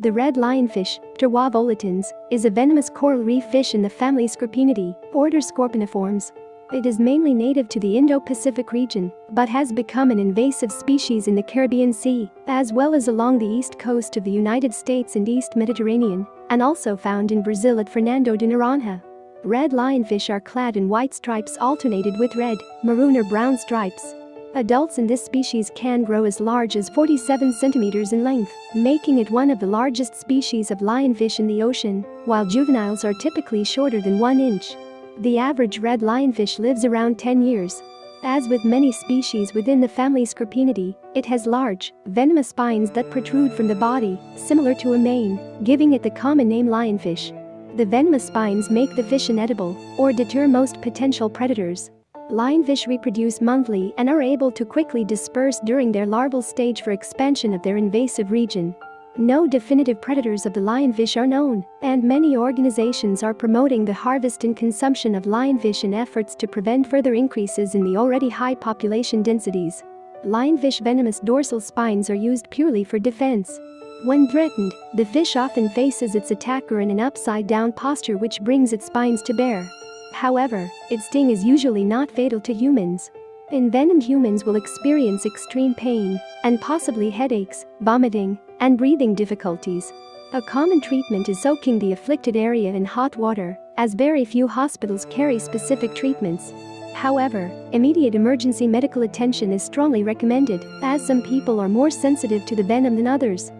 The red lionfish, Pterois volitans, is a venomous coral reef fish in the family Scorpaenidae, order Scorpaeniformes. It is mainly native to the Indo-Pacific region, but has become an invasive species in the Caribbean Sea, as well as along the east coast of the United States and East Mediterranean, and also found in Brazil at Fernando de Noronha. Red lionfish are clad in white stripes alternated with red, maroon or brown stripes. Adults in this species can grow as large as 47 centimeters in length, making it one of the largest species of lionfish in the ocean, while juveniles are typically shorter than 1 inch. The average red lionfish lives around 10 years. As with many species within the family Scorpaenidae, it has large, venomous spines that protrude from the body, similar to a mane, giving it the common name lionfish. The venomous spines make the fish inedible or deter most potential predators. Lionfish reproduce monthly and are able to quickly disperse during their larval stage for expansion of their invasive region. No definitive predators of the lionfish are known, and many organizations are promoting the harvest and consumption of lionfish in efforts to prevent further increases in the already high population densities. Lionfish venomous dorsal spines are used purely for defense. When threatened, the fish often faces its attacker in an upside-down posture which brings its spines to bear. However, its sting is usually not fatal to humans. Envenomed humans will experience extreme pain and possibly headaches, vomiting, and breathing difficulties. A common treatment is soaking the afflicted area in hot water, as very few hospitals carry specific treatments. However, immediate emergency medical attention is strongly recommended, as some people are more sensitive to the venom than others.